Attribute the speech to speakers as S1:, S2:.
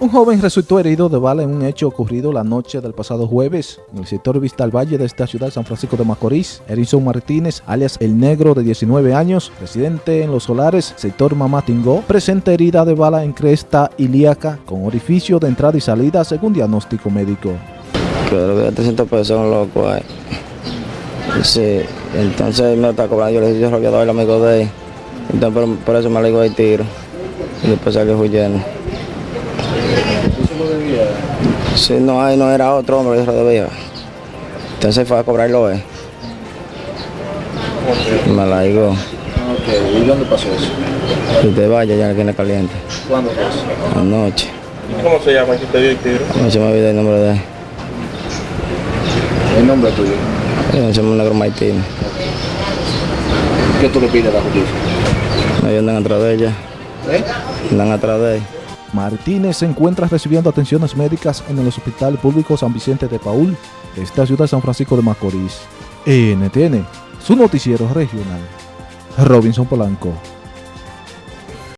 S1: Un joven resultó herido de bala en un hecho ocurrido la noche del pasado jueves en el sector Vista al Valle de esta ciudad de San Francisco de Macorís. Erinson Martínez, alias El Negro de 19 años, residente en Los Solares, sector Mamatingó, presenta herida de bala en cresta ilíaca con orificio de entrada y salida según diagnóstico médico.
S2: Creo que 300 pesos un loco ahí. Sí, entonces me está cobrando, yo le dije, yo había dado el amigo de él. Entonces por, por eso me le digo el tiro. Y después salió huyendo. Sí, no, ahí no era otro hombre, yo lo debía. Entonces fue a cobrarlo él. Me la digo.
S1: ¿Y dónde pasó eso?
S2: Que te vaya ya que en caliente.
S1: ¿Cuándo pasó?
S2: Anoche.
S3: ¿Cómo se llama? ¿Quién te dio el tiro?
S2: No se me olvidó el nombre de él.
S1: ¿El nombre tuyo?
S2: Eh, Se llama Negro Martínez.
S1: ¿Qué tú le pides a la justicia?
S2: Me andan atrás de ella.
S1: ¿Eh?
S2: Andan atrás de él.
S1: Martínez se encuentra recibiendo atenciones médicas en el Hospital Público San Vicente de Paul esta ciudad de San Francisco de Macorís. NTN, su noticiero regional. Robinson Polanco.